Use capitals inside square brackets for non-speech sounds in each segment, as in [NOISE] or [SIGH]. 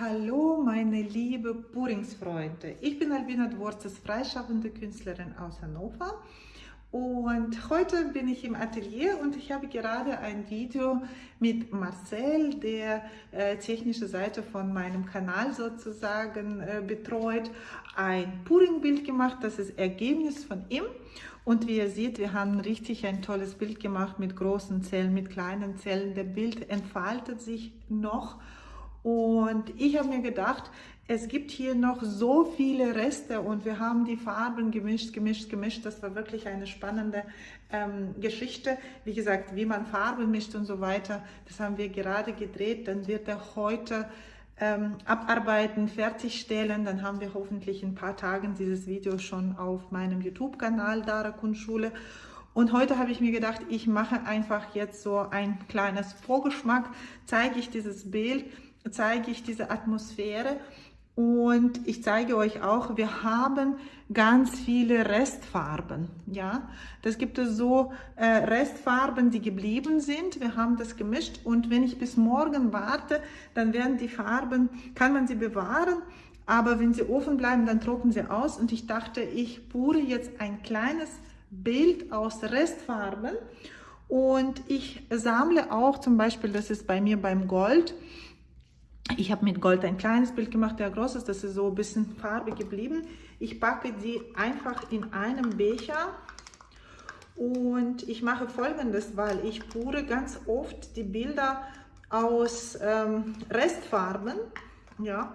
Hallo meine liebe Puringsfreunde, ich bin Albina Dworzes, freischaffende Künstlerin aus Hannover. Und heute bin ich im Atelier und ich habe gerade ein Video mit Marcel, der äh, technische Seite von meinem Kanal sozusagen äh, betreut, ein Puring-Bild gemacht, das ist Ergebnis von ihm. Und wie ihr seht, wir haben richtig ein tolles Bild gemacht mit großen Zellen, mit kleinen Zellen, der Bild entfaltet sich noch und ich habe mir gedacht, es gibt hier noch so viele Reste und wir haben die Farben gemischt, gemischt, gemischt. Das war wirklich eine spannende ähm, Geschichte. Wie gesagt, wie man Farben mischt und so weiter, das haben wir gerade gedreht. Dann wird er heute ähm, abarbeiten, fertigstellen. Dann haben wir hoffentlich in ein paar Tagen dieses Video schon auf meinem YouTube-Kanal Dara Kunstschule. Und heute habe ich mir gedacht, ich mache einfach jetzt so ein kleines Vorgeschmack, zeige ich dieses Bild zeige ich diese Atmosphäre und ich zeige euch auch, wir haben ganz viele Restfarben. Ja, das gibt es so äh, Restfarben, die geblieben sind. Wir haben das gemischt und wenn ich bis morgen warte, dann werden die Farben, kann man sie bewahren, aber wenn sie offen bleiben, dann trocknen sie aus. Und ich dachte, ich pure jetzt ein kleines Bild aus Restfarben und ich sammle auch zum Beispiel, das ist bei mir beim Gold, ich habe mit Gold ein kleines Bild gemacht, der groß ist, das ist so ein bisschen Farbe geblieben. Ich packe die einfach in einem Becher und ich mache folgendes, weil ich pure ganz oft die Bilder aus ähm, Restfarben, ja,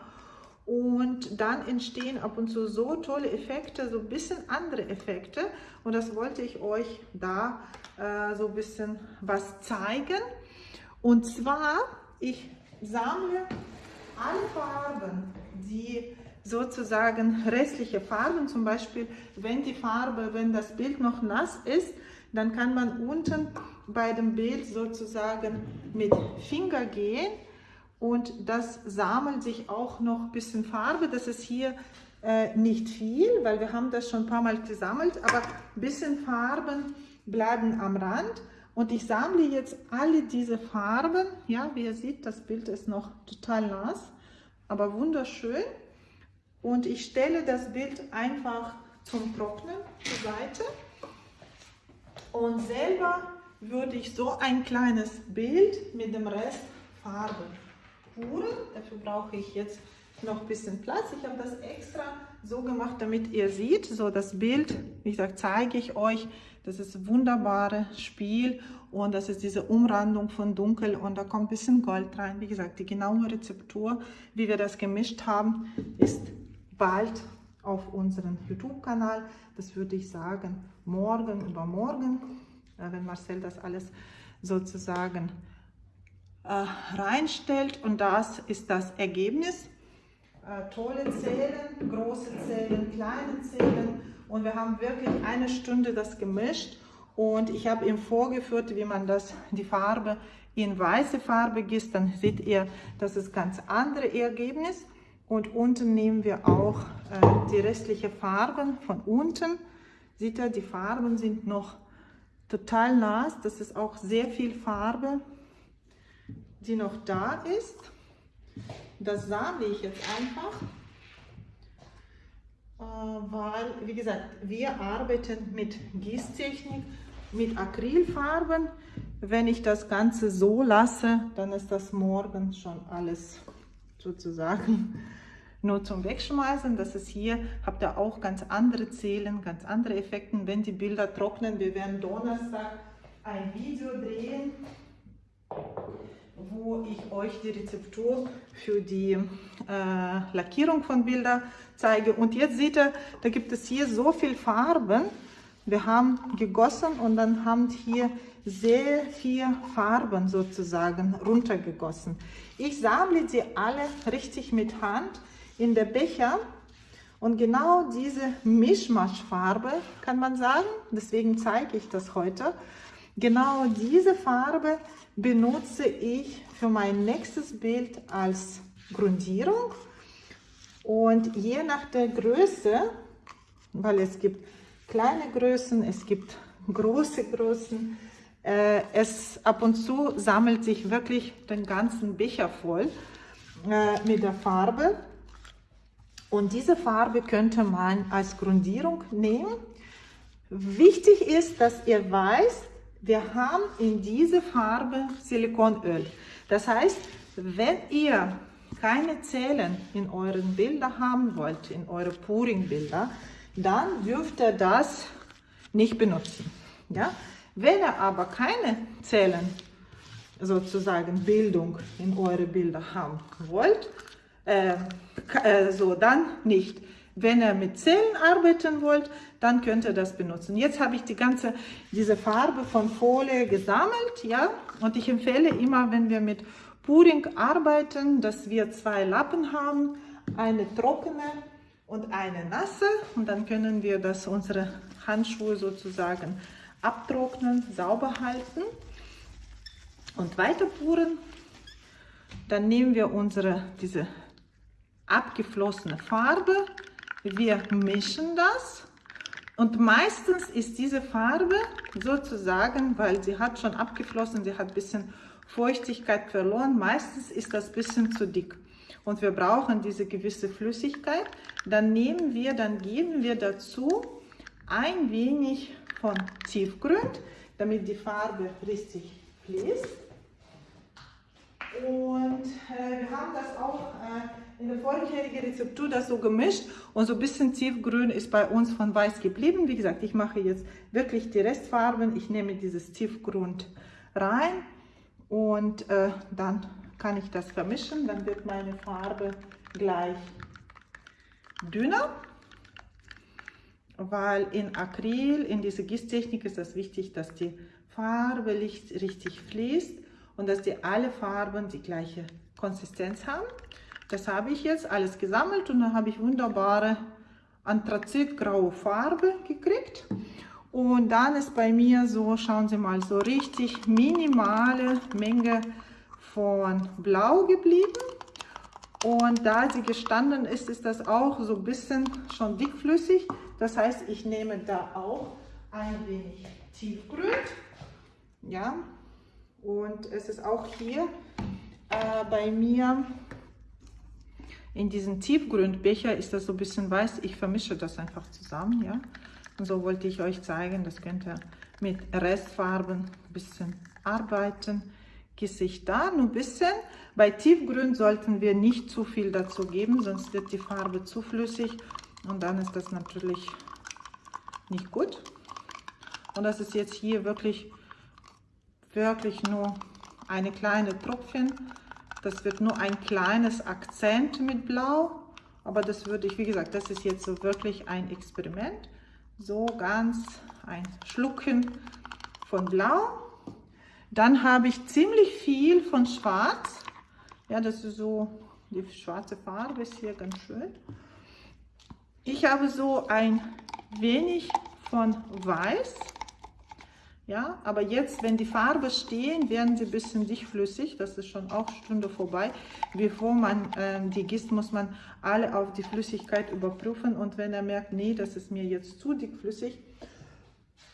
und dann entstehen ab und zu so tolle Effekte, so ein bisschen andere Effekte und das wollte ich euch da äh, so ein bisschen was zeigen. Und zwar, ich sammle alle Farben, die sozusagen restliche Farben, zum Beispiel wenn die Farbe, wenn das Bild noch nass ist, dann kann man unten bei dem Bild sozusagen mit Finger gehen und das sammelt sich auch noch ein bisschen Farbe. Das ist hier äh, nicht viel, weil wir haben das schon ein paar Mal gesammelt, aber ein bisschen Farben bleiben am Rand. Und ich sammle jetzt alle diese Farben. Ja, wie ihr seht, das Bild ist noch total nass, aber wunderschön. Und ich stelle das Bild einfach zum Trocknen zur Seite. Und selber würde ich so ein kleines Bild mit dem Rest Farbe puren. Dafür brauche ich jetzt noch ein bisschen Platz. Ich habe das extra so gemacht, damit ihr seht, so das Bild, wie gesagt, zeige ich euch. Das ist ein wunderbares Spiel und das ist diese Umrandung von Dunkel und da kommt ein bisschen Gold rein. Wie gesagt, die genaue Rezeptur, wie wir das gemischt haben, ist bald auf unserem YouTube-Kanal. Das würde ich sagen, morgen, übermorgen, äh, wenn Marcel das alles sozusagen äh, reinstellt und das ist das Ergebnis äh, tolle Zellen, große Zellen, kleine Zellen und wir haben wirklich eine Stunde das gemischt. Und ich habe ihm vorgeführt, wie man das, die Farbe in weiße Farbe gießt, dann seht ihr, das ist ganz andere Ergebnis. Und unten nehmen wir auch äh, die restlichen Farben von unten, seht ihr, die Farben sind noch total nass, das ist auch sehr viel Farbe, die noch da ist. Das sammle ich jetzt einfach, weil, wie gesagt, wir arbeiten mit Gießtechnik, mit Acrylfarben. Wenn ich das Ganze so lasse, dann ist das morgen schon alles sozusagen [LAUGHS] nur zum Wegschmeißen. Das ist hier, habt ihr auch ganz andere Zählen, ganz andere Effekte. Wenn die Bilder trocknen, wir werden Donnerstag ein Video drehen wo ich euch die Rezeptur für die äh, Lackierung von Bildern zeige. Und jetzt seht ihr, da gibt es hier so viel Farben. Wir haben gegossen und dann haben hier sehr viel Farben sozusagen runtergegossen. Ich sammle sie alle richtig mit Hand in der Becher und genau diese Mischmaschfarbe kann man sagen, deswegen zeige ich das heute, Genau diese Farbe benutze ich für mein nächstes Bild als Grundierung. Und je nach der Größe, weil es gibt kleine Größen, es gibt große Größen, äh, es ab und zu sammelt sich wirklich den ganzen Becher voll. äh, mit der Farbe. Und diese Farbe könnte man als Grundierung nehmen. Wichtig ist, dass ihr weiß, wir haben in diese Farbe Silikonöl. Das heißt, wenn ihr keine Zellen in euren Bildern haben wollt, in eure Pouring-Bilder, dann dürft ihr das nicht benutzen. Ja? Wenn ihr aber keine Zellen, sozusagen Bildung in eure Bilder haben wollt, äh, äh, so dann nicht. Wenn ihr mit Zellen arbeiten wollt, dann könnt ihr das benutzen. Jetzt habe ich die ganze, diese Farbe von Folie gesammelt, ja, und ich empfehle immer, wenn wir mit Puring arbeiten, dass wir zwei Lappen haben, eine trockene und eine nasse und dann können wir das unsere Handschuhe sozusagen abtrocknen, sauber halten und weiter puren. Dann nehmen wir unsere diese abgeflossene Farbe, wir mischen das und meistens ist diese Farbe sozusagen, weil sie hat schon abgeflossen, sie hat ein bisschen Feuchtigkeit verloren, meistens ist das ein bisschen zu dick und wir brauchen diese gewisse Flüssigkeit, dann nehmen wir, dann geben wir dazu ein wenig von Tiefgrund, damit die Farbe richtig fließt. Und äh, wir haben das auch äh, in der vorherigen Rezeptur das so gemischt und so ein bisschen tiefgrün ist bei uns von weiß geblieben. Wie gesagt, ich mache jetzt wirklich die Restfarben. Ich nehme dieses Tiefgrund rein und äh, dann kann ich das vermischen, dann wird meine Farbe gleich dünner, weil in Acryl, in dieser Gießtechnik ist das wichtig, dass die Farbe richtig fließt und dass die alle Farben die gleiche Konsistenz haben. Das habe ich jetzt alles gesammelt und dann habe ich wunderbare anthrazitgraue Farbe gekriegt. Und dann ist bei mir so, schauen Sie mal, so richtig minimale Menge von Blau geblieben. Und da sie gestanden ist, ist das auch so ein bisschen schon dickflüssig. Das heißt, ich nehme da auch ein wenig Tiefgrün. Ja, und es ist auch hier äh, bei mir in diesem Tiefgrünbecher ist das so ein bisschen weiß. Ich vermische das einfach zusammen. Ja, und so wollte ich euch zeigen, das könnt ihr mit Restfarben ein bisschen arbeiten. Gesicht da, nur ein bisschen. Bei Tiefgrün sollten wir nicht zu viel dazu geben, sonst wird die Farbe zu flüssig und dann ist das natürlich nicht gut. Und das ist jetzt hier wirklich, wirklich nur eine kleine Tropfen. Das wird nur ein kleines Akzent mit Blau, aber das würde ich, wie gesagt, das ist jetzt so wirklich ein Experiment. So ganz ein Schlucken von Blau dann habe ich ziemlich viel von Schwarz. Ja, das ist so, die schwarze Farbe ist hier ganz schön. Ich habe so ein wenig von Weiß. Ja, aber jetzt, wenn die Farbe stehen, werden sie ein bisschen dichtflüssig. Das ist schon auch Stunde vorbei. Bevor man ähm, die gießt, muss man alle auf die Flüssigkeit überprüfen. Und wenn er merkt, nee, das ist mir jetzt zu dickflüssig,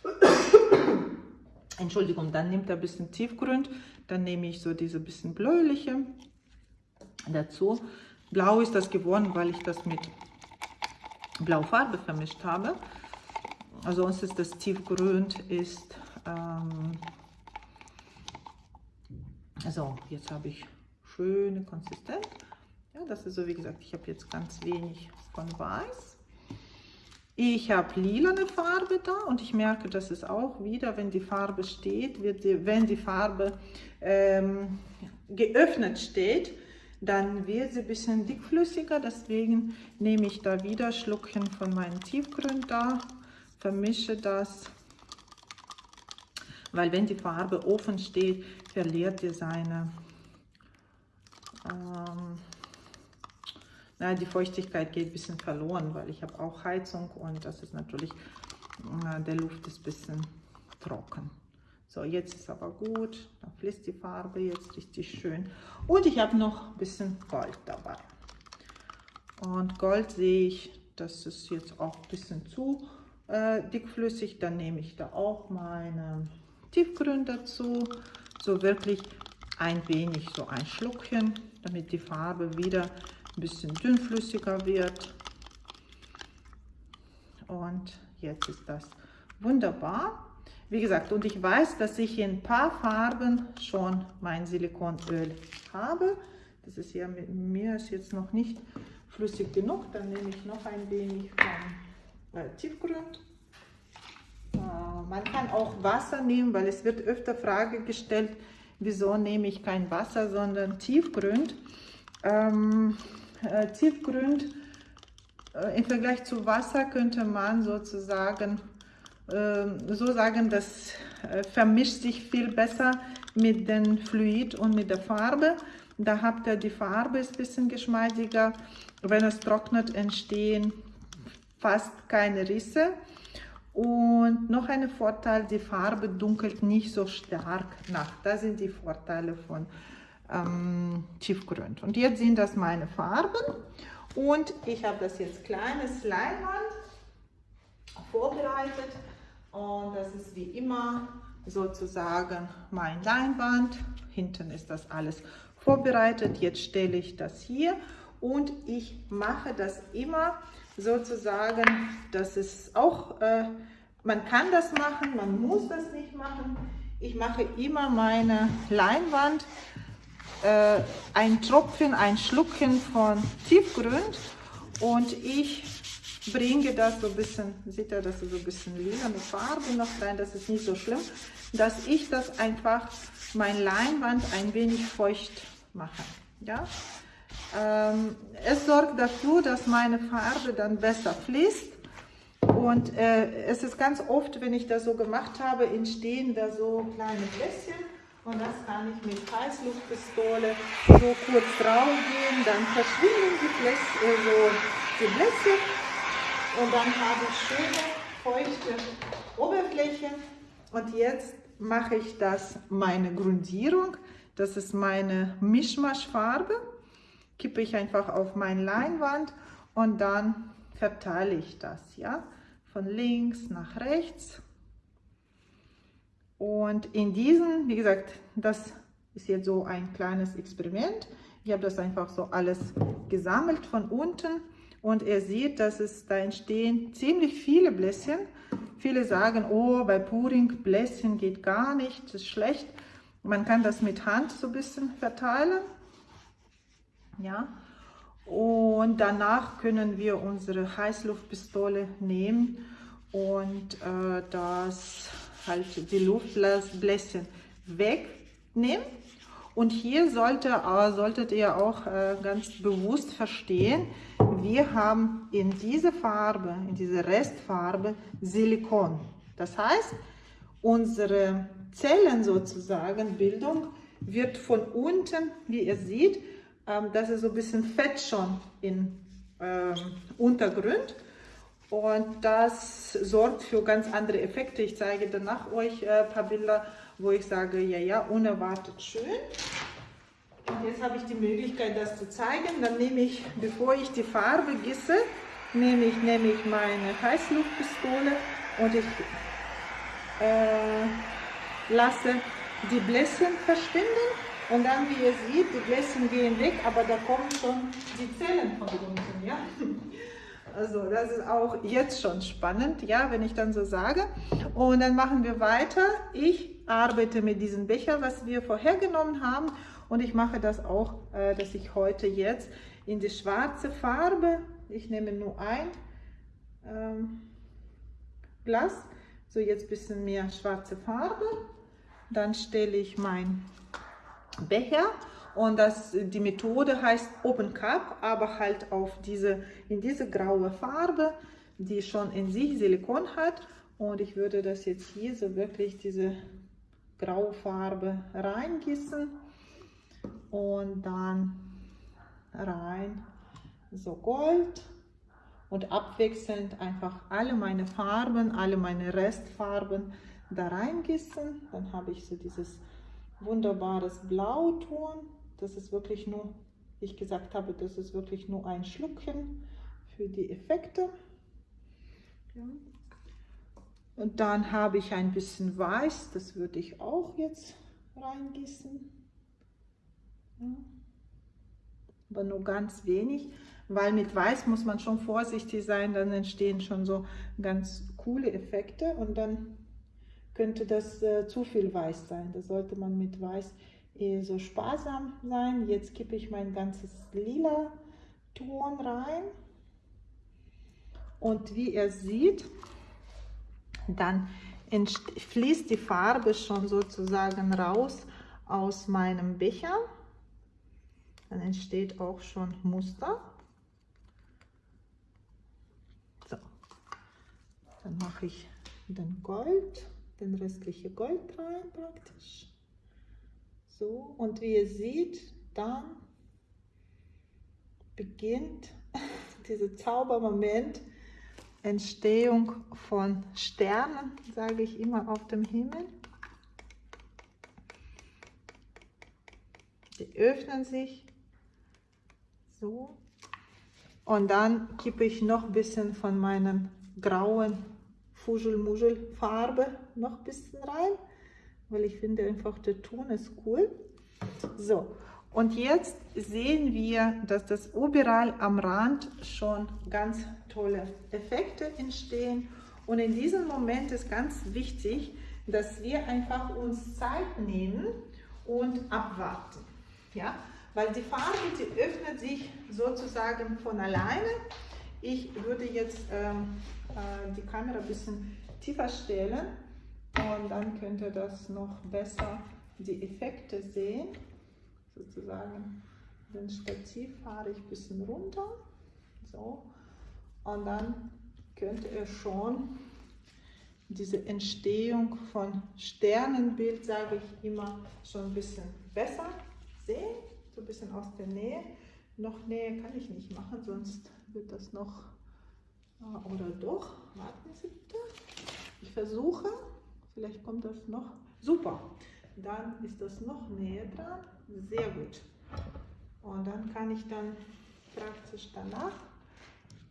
[COUGHS] Entschuldigung, dann nimmt er ein bisschen Tiefgrund, dann nehme ich so diese bisschen bläuliche dazu. Blau ist das geworden, weil ich das mit Blaufarbe vermischt habe. Also sonst ist das Tiefgrün ist, ähm, also jetzt habe ich schöne Konsistenz. Ja, das ist so, wie gesagt, ich habe jetzt ganz wenig von Weiß. Ich habe lilane Farbe da und ich merke, dass es auch wieder, wenn die Farbe steht, wird die, wenn die Farbe ähm, geöffnet steht, dann wird sie ein bisschen dickflüssiger. Deswegen nehme ich da wieder Schluckchen von meinem Tiefgrün da, vermische das, weil wenn die Farbe offen steht, verliert ihr seine ähm, na, die Feuchtigkeit geht ein bisschen verloren, weil ich habe auch Heizung und das ist natürlich, na, der Luft ist ein bisschen trocken. So, jetzt ist aber gut, da fließt die Farbe jetzt richtig schön. Und ich habe noch ein bisschen Gold dabei. Und Gold sehe ich, das ist jetzt auch ein bisschen zu äh, dickflüssig. Dann nehme ich da auch meine Tiefgrün dazu. So wirklich ein wenig, so ein Schluckchen, damit die Farbe wieder ein bisschen dünnflüssiger wird. Und jetzt ist das wunderbar. Wie gesagt, und ich weiß, dass ich in ein paar Farben schon mein Silikonöl habe. Das ist ja mit mir ist jetzt noch nicht flüssig genug. Dann nehme ich noch ein wenig von äh, Tiefgrund. Äh, man kann auch Wasser nehmen, weil es wird öfter Frage gestellt, wieso nehme ich kein Wasser, sondern Tiefgrund. Ähm, äh, Tiefgrund äh, im Vergleich zu Wasser könnte man sozusagen ähm, so sagen, das äh, vermischt sich viel besser mit dem Fluid und mit der Farbe. Da habt ihr die Farbe ist ein bisschen geschmeidiger. Wenn es trocknet, entstehen fast keine Risse. Und noch ein Vorteil, die Farbe dunkelt nicht so stark nach. Das sind die Vorteile von ähm, Tiefgrund. Und jetzt sind das meine Farben. Und ich habe das jetzt kleines Leinwand vorbereitet. Und das ist wie immer sozusagen mein Leinwand. Hinten ist das alles vorbereitet. Jetzt stelle ich das hier und ich mache das immer sozusagen, dass es auch, äh, man kann das machen, man muss das nicht machen. Ich mache immer meine Leinwand, äh, ein Tropfen, ein Schluckchen von Tiefgrund und ich bringe das so ein bisschen, sieht ihr, das ist so ein bisschen lila mit Farbe noch rein, das ist nicht so schlimm, dass ich das einfach, mein Leinwand ein wenig feucht mache. Ja? Ähm, es sorgt dafür, dass meine Farbe dann besser fließt. Und äh, es ist ganz oft, wenn ich das so gemacht habe, entstehen da so kleine Bläschen und das kann ich mit Heißluftpistole so kurz drauf gehen, dann verschwinden die, Bläschen, äh, so die Bläschen und dann habe ich schöne feuchte Oberfläche. Und jetzt mache ich das meine Grundierung. Das ist meine Mischmaschfarbe. Kippe ich einfach auf meine Leinwand und dann verteile ich das, ja, von links nach rechts. Und in diesen, wie gesagt, das ist jetzt so ein kleines Experiment. Ich habe das einfach so alles gesammelt von unten und er sieht, dass es da entstehen ziemlich viele Bläschen. Viele sagen, oh, bei Puring Bläschen geht gar nicht, das ist schlecht. Man kann das mit Hand so ein bisschen verteilen. Ja. Und danach können wir unsere Heißluftpistole nehmen und äh, das halt die Luftbläschen wegnehmen. Und hier sollte, solltet ihr auch äh, ganz bewusst verstehen, wir haben in dieser Farbe, in dieser Restfarbe Silikon. Das heißt, unsere Zellen sozusagen, Bildung, wird von unten, wie ihr seht, ähm, das ist so ein bisschen Fett schon im ähm, Untergrund. Und das sorgt für ganz andere Effekte. Ich zeige danach euch äh, paar Bilder, wo ich sage, ja, ja, unerwartet schön. Und jetzt habe ich die Möglichkeit, das zu zeigen. Dann nehme ich, bevor ich die Farbe gieße, nehme ich, nehme ich meine Heißluftpistole und ich äh, lasse die Bläschen verschwinden. Und dann, wie ihr seht, die Bläschen gehen weg, aber da kommen schon die Zellen von unten. Ja? [LAUGHS] Also das ist auch jetzt schon spannend, ja, wenn ich dann so sage. Und dann machen wir weiter. Ich arbeite mit diesem Becher, was wir vorher genommen haben. Und ich mache das auch, äh, dass ich heute jetzt in die schwarze Farbe, ich nehme nur ein ähm, Glas, so jetzt ein bisschen mehr schwarze Farbe. Dann stelle ich mein Becher und das, die Methode heißt Open Cup, aber halt auf diese, in diese graue Farbe, die schon in sich Silikon hat. Und ich würde das jetzt hier so wirklich diese graue Farbe reingießen und dann rein so Gold und abwechselnd einfach alle meine Farben, alle meine Restfarben da reingießen. Dann habe ich so dieses wunderbares Blauton das ist wirklich nur, wie ich gesagt habe, das ist wirklich nur ein Schluckchen für die Effekte. Ja. Und dann habe ich ein bisschen Weiß, das würde ich auch jetzt reingießen. Aber nur ganz wenig, weil mit Weiß muss man schon vorsichtig sein, dann entstehen schon so ganz coole Effekte und dann könnte das äh, zu viel Weiß sein. Da sollte man mit Weiß eher so sparsam sein. Jetzt kippe ich mein ganzes lila Ton rein. Und wie ihr seht, dann fließt die Farbe schon sozusagen raus aus meinem Becher. Dann entsteht auch schon Muster. Dann mache ich den Gold, den restliche Gold rein praktisch. So, und wie ihr seht, dann beginnt [LAUGHS] dieser Zaubermoment, Entstehung von Sternen, sage ich immer, auf dem Himmel. Die öffnen sich so und dann kippe ich noch ein bisschen von meinen grauen Fuschelmuschel-Farbe noch ein bisschen rein, weil ich finde einfach der Ton ist cool. So, und jetzt sehen wir, dass das überall am Rand schon ganz tolle Effekte entstehen. Und in diesem Moment ist ganz wichtig, dass wir einfach uns Zeit nehmen und abwarten. Ja? Weil die Farbe, die öffnet sich sozusagen von alleine. Ich würde jetzt ähm, äh, die Kamera ein bisschen tiefer stellen und dann könnt ihr das noch besser die Effekte sehen sozusagen den Stativ fahre ich ein bisschen runter. So. Und dann könnt ihr schon diese Entstehung von Sternenbild, sage ich immer, schon ein bisschen besser sehen. So ein bisschen aus der Nähe. Noch Nähe kann ich nicht machen, sonst wird das noch, ah, oder doch, warten Sie bitte. Ich versuche, vielleicht kommt das noch, super. Dann ist das noch näher dran. Sehr gut. Und dann kann ich dann praktisch danach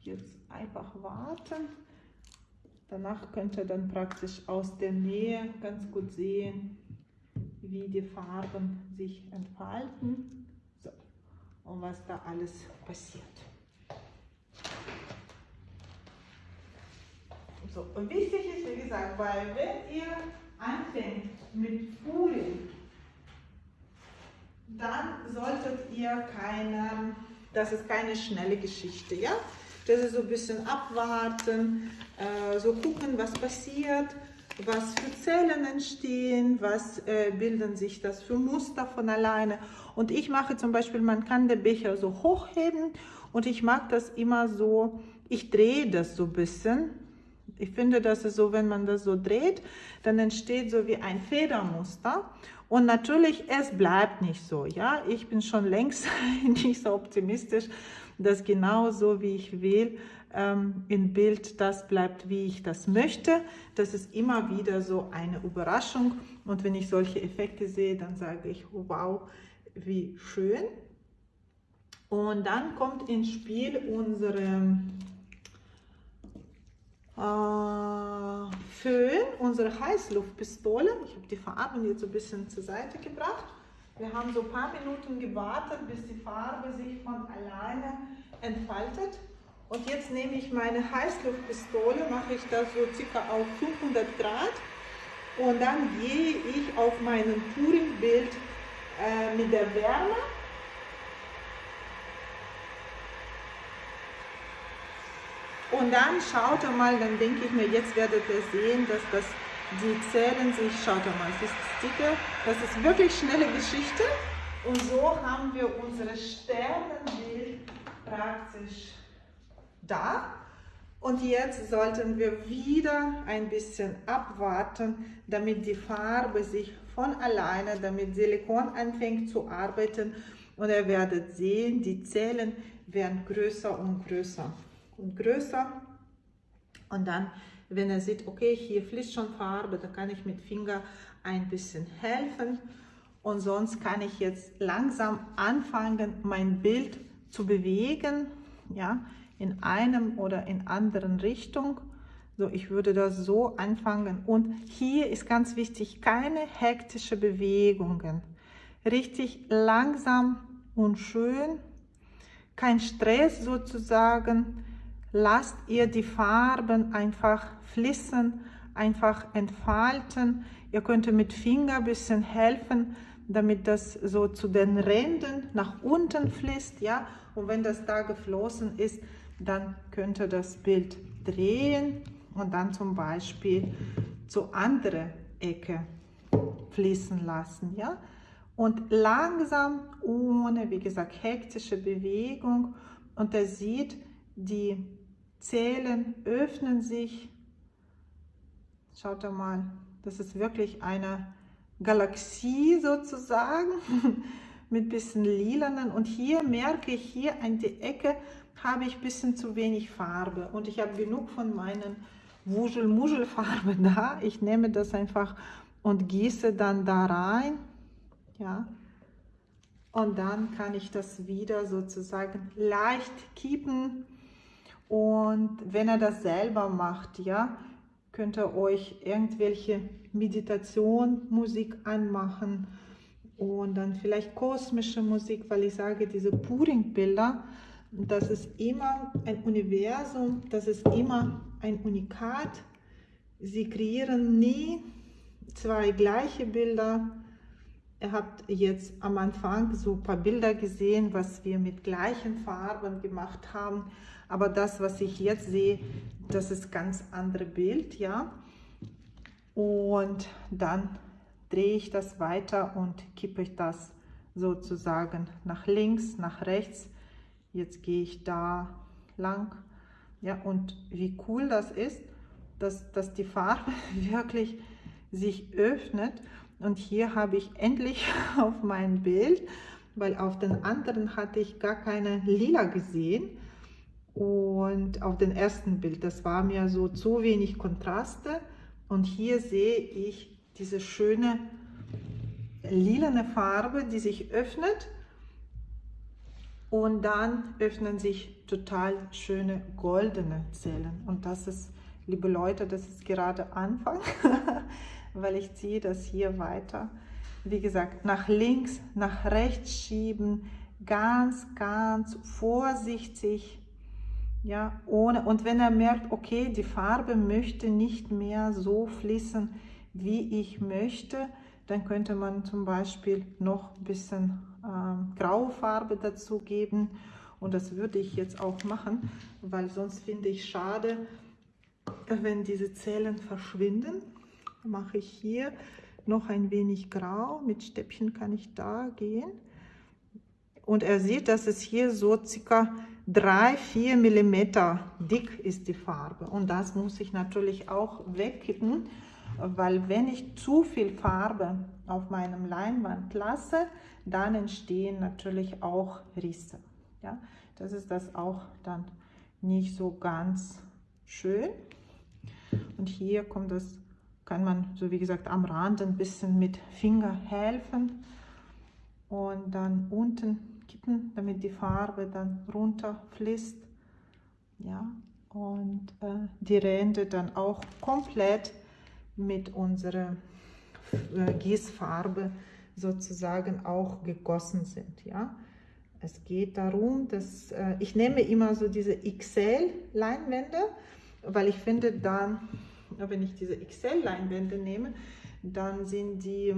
jetzt einfach warten. Danach könnt ihr dann praktisch aus der Nähe ganz gut sehen, wie die Farben sich entfalten so. und was da alles passiert. So, und wichtig ist, wie gesagt, weil wenn ihr anfängt mit Purim, dann solltet ihr keine, das ist keine schnelle Geschichte, ja? Das ist so ein bisschen abwarten, äh, so gucken, was passiert, was für Zellen entstehen, was äh, bilden sich das für Muster von alleine. Und ich mache zum Beispiel, man kann den Becher so hochheben und ich mag das immer so, ich drehe das so ein bisschen. Ich finde, das ist so, wenn man das so dreht, dann entsteht so wie ein Federmuster. Und natürlich, es bleibt nicht so. Ja, ich bin schon längst [LAUGHS] nicht so optimistisch, dass genau so, wie ich will, ähm, im Bild das bleibt, wie ich das möchte. Das ist immer wieder so eine Überraschung. Und wenn ich solche Effekte sehe, dann sage ich, wow, wie schön. Und dann kommt ins Spiel unsere Föhn, unsere Heißluftpistole. Ich habe die Farben jetzt ein bisschen zur Seite gebracht. Wir haben so ein paar Minuten gewartet, bis die Farbe sich von alleine entfaltet. Und jetzt nehme ich meine Heißluftpistole, mache ich das so circa auf 500 Grad. Und dann gehe ich auf meinem Touring-Bild äh, mit der Wärme Und dann schaut er mal, dann denke ich mir, jetzt werdet ihr sehen, dass das, die zählen sich, schaut mal, das ist Sticker, das ist wirklich schnelle Geschichte. Und so haben wir unsere Sternenbild praktisch da. Und jetzt sollten wir wieder ein bisschen abwarten, damit die Farbe sich von alleine, damit Silikon anfängt zu arbeiten. Und ihr werdet sehen, die Zellen werden größer und größer und größer. Und dann, wenn er sieht, okay, hier fließt schon Farbe, da kann ich mit Finger ein bisschen helfen. Und sonst kann ich jetzt langsam anfangen, mein Bild zu bewegen, ja, in einem oder in anderen Richtung. So, ich würde das so anfangen. Und hier ist ganz wichtig, keine hektische Bewegungen. richtig langsam und schön. Kein Stress sozusagen. Lasst ihr die Farben einfach fließen, einfach entfalten. Ihr könnt mit Finger ein bisschen helfen, damit das so zu den Rändern nach unten fließt. Ja? Und wenn das da geflossen ist, dann könnt ihr das Bild drehen und dann zum Beispiel zu andere Ecke fließen lassen. Ja? Und langsam, ohne, wie gesagt, hektische Bewegung. Und er sieht, die Zellen öffnen sich. Schaut mal, das ist wirklich eine Galaxie sozusagen [LAUGHS] mit bisschen lilanen. Und hier merke ich, hier an die Ecke habe ich bisschen zu wenig Farbe. Und ich habe genug von meinen Wuschel-Muschel-Farbe [LAUGHS] da. Ich nehme das einfach und gieße dann da rein. Ja. Und dann kann ich das wieder sozusagen leicht kippen. Und wenn er das selber macht, ja, könnt ihr euch irgendwelche Meditation, Musik anmachen und dann vielleicht kosmische Musik, weil ich sage, diese Puring-Bilder, das ist immer ein Universum, das ist immer ein Unikat. Sie kreieren nie zwei gleiche Bilder. Ihr habt jetzt am Anfang so ein paar Bilder gesehen, was wir mit gleichen Farben gemacht haben. Aber das, was ich jetzt sehe, das ist ganz andere Bild, ja. Und dann drehe ich das weiter und kippe ich das sozusagen nach links, nach rechts. Jetzt gehe ich da lang. Ja, und wie cool das ist, dass, dass die Farbe [LAUGHS] wirklich sich öffnet. Und hier habe ich endlich [LAUGHS] auf mein Bild, weil auf den anderen hatte ich gar keine Lila gesehen. Und auf dem ersten Bild, das war mir so zu wenig Kontraste. Und hier sehe ich diese schöne lilane Farbe, die sich öffnet. Und dann öffnen sich total schöne goldene Zellen. Und das ist, liebe Leute, das ist gerade Anfang, [LAUGHS] weil ich ziehe das hier weiter. Wie gesagt, nach links, nach rechts schieben, ganz, ganz vorsichtig ja, ohne, und wenn er merkt, okay, die Farbe möchte nicht mehr so fließen, wie ich möchte, dann könnte man zum Beispiel noch ein bisschen ähm, graue Farbe dazu geben. Und das würde ich jetzt auch machen, weil sonst finde ich schade, wenn diese Zellen verschwinden. Mache ich hier noch ein wenig grau. Mit Stäbchen kann ich da gehen. Und er sieht, dass es hier so circa 3-4 mm dick ist die Farbe. Und das muss ich natürlich auch wegkippen, weil wenn ich zu viel Farbe auf meinem Leinwand lasse, dann entstehen natürlich auch Risse. Ja, das ist das auch dann nicht so ganz schön. Und hier kommt das, kann man so wie gesagt am Rand ein bisschen mit Finger helfen und dann unten kippen, damit die Farbe dann runterfließt. Ja, und äh, die Ränder dann auch komplett mit unserer äh, Gießfarbe sozusagen auch gegossen sind. Ja, es geht darum, dass äh, ich nehme immer so diese XL-Leinwände, weil ich finde dann, wenn ich diese XL-Leinwände nehme, dann sind die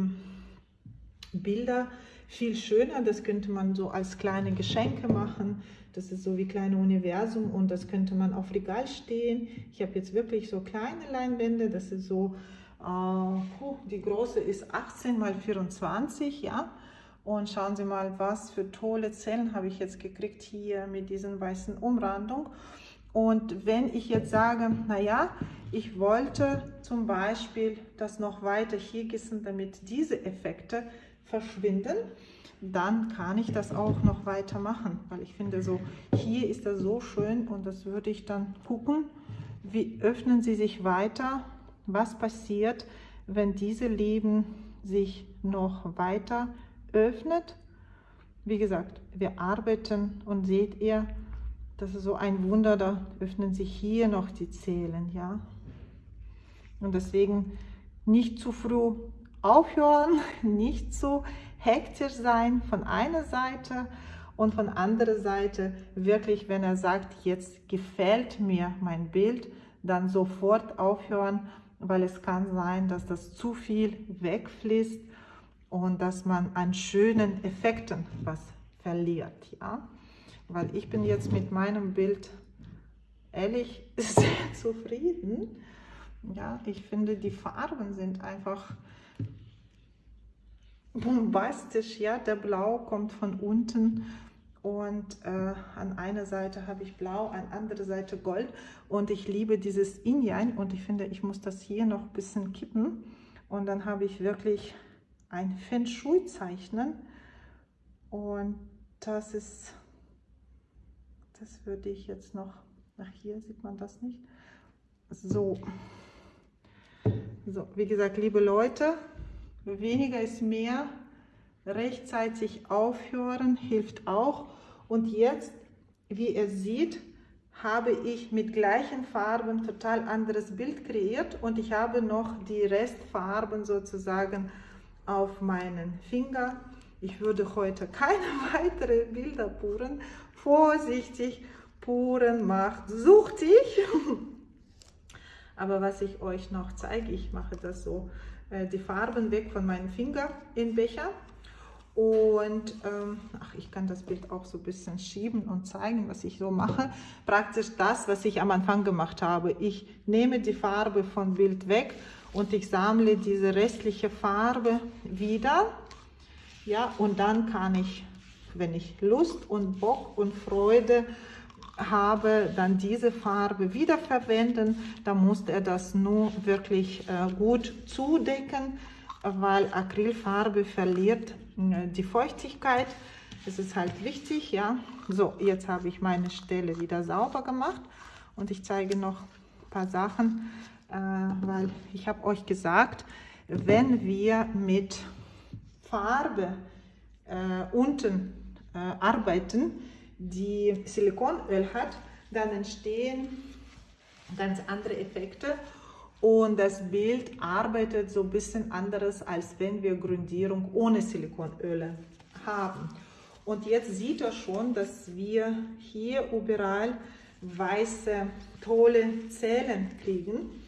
Bilder viel schöner. Das könnte man so als kleine Geschenke machen. Das ist so wie kleine Universum und das könnte man auf Regal stehen. Ich habe jetzt wirklich so kleine Leinwände. Das ist so, äh, die große ist 18 mal 24, ja. Und schauen Sie mal, was für tolle Zellen habe ich jetzt gekriegt hier mit diesen weißen Umrandung. Und wenn ich jetzt sage, naja, ich wollte zum Beispiel das noch weiter hier gießen, damit diese Effekte verschwinden, dann kann ich das auch noch weiter machen, weil ich finde so, hier ist das so schön und das würde ich dann gucken, wie öffnen sie sich weiter, was passiert, wenn diese Leben sich noch weiter öffnet. Wie gesagt, wir arbeiten und seht ihr, das ist so ein Wunder, da öffnen sich hier noch die Zellen, ja. Und deswegen nicht zu früh aufhören, [LAUGHS] nicht so hektisch sein von einer Seite und von anderer Seite wirklich, wenn er sagt, jetzt gefällt mir mein Bild, dann sofort aufhören, weil es kann sein, dass das zu viel wegfließt und dass man an schönen Effekten was verliert. Ja? Weil ich bin jetzt mit meinem Bild ehrlich [LAUGHS] sehr zufrieden. Ja, ich finde, die Farben sind einfach bombastisch. Ja, der Blau kommt von unten. Und äh, an einer Seite habe ich Blau, an anderer Seite Gold. Und ich liebe dieses Yin und ich finde, ich muss das hier noch ein bisschen kippen. Und dann habe ich wirklich ein Feng Shui zeichnen. Und das ist, das würde ich jetzt noch, nach hier sieht man das nicht, so, so, wie gesagt, liebe Leute, weniger ist mehr, rechtzeitig aufhören hilft auch. Und jetzt, wie ihr seht, habe ich mit gleichen Farben total anderes Bild kreiert und ich habe noch die Restfarben sozusagen auf meinen Finger. Ich würde heute keine [LAUGHS] weiteren Bilder puren. Vorsichtig, puren macht suchtig. [LAUGHS] Aber was ich euch noch zeige, ich mache das so, die Farben weg von meinem Finger in Becher. Und ähm, ach, ich kann das Bild auch so ein bisschen schieben und zeigen, was ich so mache. Praktisch das, was ich am Anfang gemacht habe. Ich nehme die Farbe vom Bild weg und ich sammle diese restliche Farbe wieder. Ja, und dann kann ich, wenn ich Lust und Bock und Freude habe, dann diese Farbe wieder verwenden. Da muss er das nur wirklich äh, gut zudecken, weil Acrylfarbe verliert äh, die Feuchtigkeit. Das ist halt wichtig, ja. So, jetzt habe ich meine Stelle wieder sauber gemacht und ich zeige noch ein paar Sachen, äh, weil ich habe euch gesagt, wenn wir mit Farbe äh, unten äh, arbeiten, die Silikonöl hat, dann entstehen ganz andere Effekte und das Bild arbeitet so ein bisschen anderes, als wenn wir Grundierung ohne Silikonöle haben. Und jetzt sieht er schon, dass wir hier überall weiße, tolle Zellen kriegen.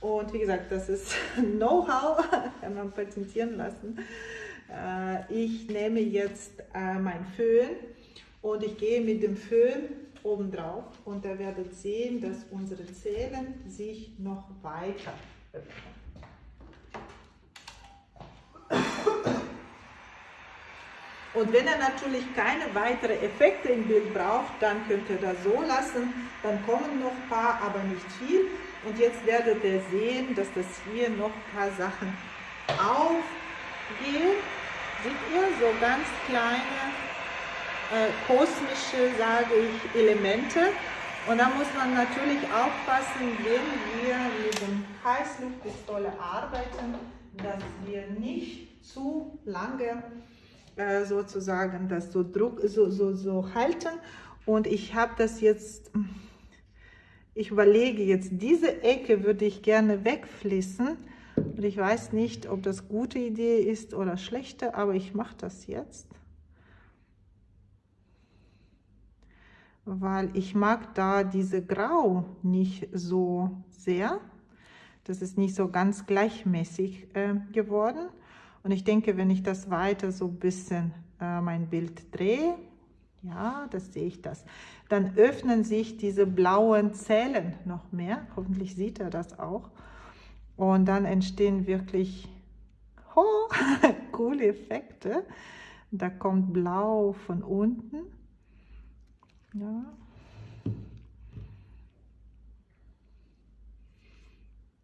Und wie gesagt, das ist [LAUGHS] Know-how, [LAUGHS] kann man patentieren lassen. Äh, ich nehme jetzt äh, mein Föhn und ich gehe mit dem Föhn oben drauf und ihr werdet sehen, dass unsere Zellen sich noch weiter öffnen. Und wenn ihr natürlich keine weiteren Effekte im Bild braucht, dann könnt ihr das so lassen. Dann kommen noch ein paar, aber nicht viel. Und jetzt werdet ihr sehen, dass das hier noch ein paar Sachen aufgehen. Seht ihr, so ganz kleine äh, kosmische, sage ich, Elemente. Und da muss man natürlich aufpassen, wenn wir mit dem Heißluftpistole arbeiten, dass wir nicht zu lange äh, sozusagen das so, Druck, so, so, so halten. Und ich habe das jetzt, ich überlege jetzt, diese Ecke würde ich gerne wegfließen. Und ich weiß nicht, ob das gute Idee ist oder schlechte, aber ich mache das jetzt. Weil ich mag da diese Grau nicht so sehr. Das ist nicht so ganz gleichmäßig äh, geworden. Und ich denke, wenn ich das weiter so ein bisschen äh, mein Bild drehe, ja, das sehe ich das, dann öffnen sich diese blauen Zellen noch mehr. Hoffentlich sieht er das auch. Und dann entstehen wirklich oh, [LAUGHS] coole Effekte. Da kommt Blau von unten ja.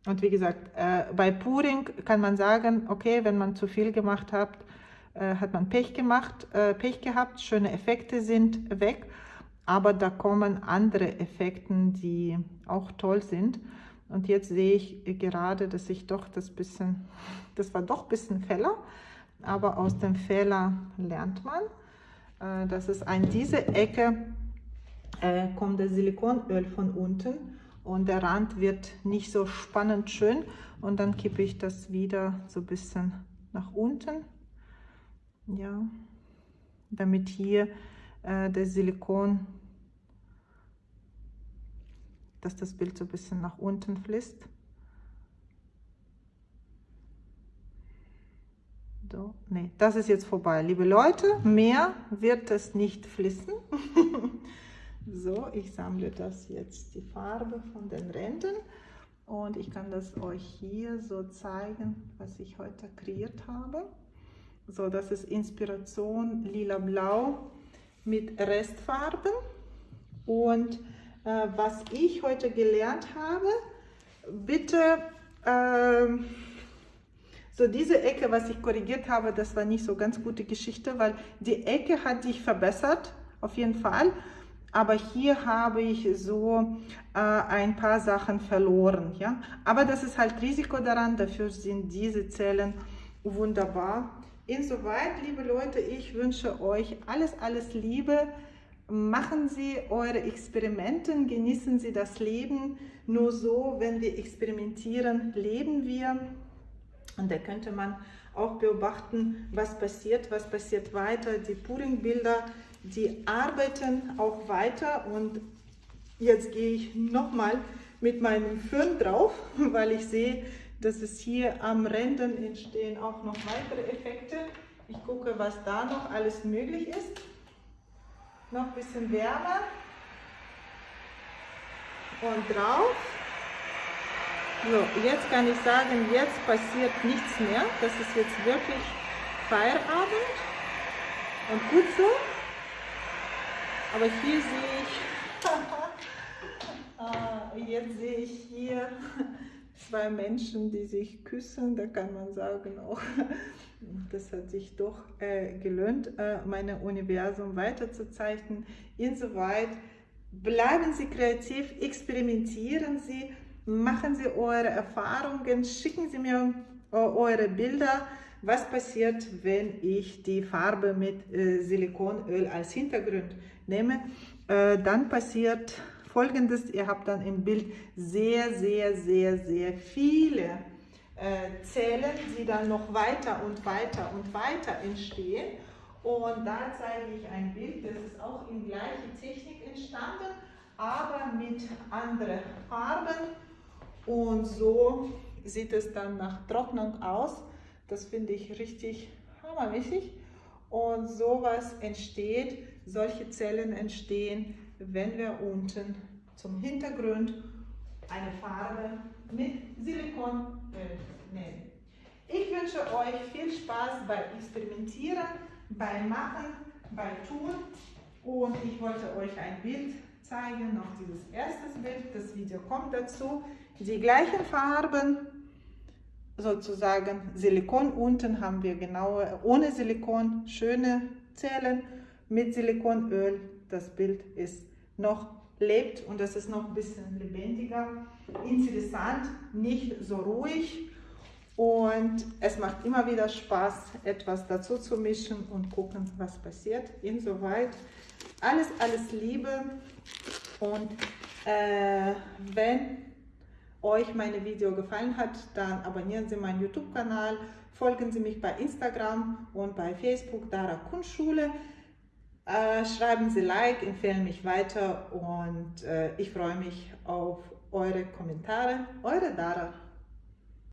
Und wie gesagt, äh, bei Puring kann man sagen, okay, wenn man zu viel gemacht hat, äh, hat man Pech gemacht, äh, Pech gehabt, schöne Effekte sind weg, aber da kommen andere Effekte, die auch toll sind. Und jetzt sehe ich gerade, dass ich doch das bisschen, das war doch ein bisschen Fehler, aber aus dem Fehler lernt man. Äh, das ist an diese Ecke äh, kommt das Silikonöl von unten und der Rand wird nicht so spannend schön und dann kippe ich das wieder so ein bisschen nach unten ja, damit hier äh, der Silikon, dass das Bild so ein bisschen nach unten fließt. So, nee, das ist jetzt vorbei. Liebe Leute, mehr wird es nicht fließen. [LAUGHS] so, ich sammle das jetzt, die Farbe von den Rändern. Und ich kann das euch hier so zeigen, was ich heute kreiert habe. So, das ist Inspiration lila-blau mit Restfarben. Und äh, was ich heute gelernt habe, bitte, äh, so diese Ecke, was ich korrigiert habe, das war nicht so ganz gute Geschichte, weil die Ecke hat sich verbessert, auf jeden Fall. Aber hier habe ich so äh, ein paar Sachen verloren. Ja? Aber das ist halt Risiko daran, dafür sind diese Zellen wunderbar. Insoweit, liebe Leute, ich wünsche euch alles, alles Liebe. Machen Sie eure Experimente, genießen Sie das Leben. Nur so, wenn wir experimentieren, leben wir. Und da könnte man auch beobachten, was passiert, was passiert weiter. Die Puring-Bilder, die arbeiten auch weiter. Und jetzt gehe ich nochmal mit meinem Föhn drauf, [LAUGHS] weil ich sehe, dass es hier am Rändern entstehen auch noch weitere Effekte. Ich gucke, was da noch alles möglich ist. Noch ein bisschen wärmer. Und drauf. So, jetzt kann ich sagen, jetzt passiert nichts mehr. Das ist jetzt wirklich Feierabend. Und gut so. Aber hier sehe ich, [LAUGHS] ah, jetzt sehe ich hier zwei Menschen, die sich küssen, da kann man sagen auch, das hat sich doch äh, gelohnt, äh, mein Universum weiterzuzeichnen. Insoweit bleiben Sie kreativ, experimentieren Sie, machen Sie eure Erfahrungen, schicken Sie mir äh, eure Bilder, was passiert, wenn ich die Farbe mit äh, Silikonöl als Hintergrund nehme. Äh, dann passiert folgendes, ihr habt dann im Bild sehr, sehr, sehr, sehr viele äh, Zellen, die dann noch weiter und weiter und weiter entstehen. Und da zeige ich ein Bild, das ist auch in gleicher Technik entstanden, aber mit anderen Farben. Und so sieht es dann nach Trocknung aus. Das finde ich richtig hammermäßig. Und sowas entsteht, solche Zellen entstehen wenn wir unten zum Hintergrund eine Farbe mit Silikonöl nehmen. Ich wünsche euch viel Spaß beim Experimentieren, beim Machen, beim Tun und ich wollte euch ein Bild zeigen, noch dieses erste Bild, das Video kommt dazu. Die gleichen Farben, sozusagen Silikon. Unten haben wir genau ohne Silikon schöne Zellen. Mit Silikonöl das Bild ist noch lebt und das ist noch ein bisschen lebendiger, interessant, nicht so ruhig. Und es macht immer wieder Spaß, etwas dazu zu mischen und gucken, was passiert. Insoweit alles, alles Liebe. Und äh, wenn euch meine Video gefallen hat, dann abonnieren Sie meinen YouTube-Kanal, folgen Sie mich bei Instagram und bei Facebook Dara Kunstschule. Äh, schreiben Sie Like, empfehlen mich weiter und äh, ich freue mich auf eure Kommentare. Eure Dara.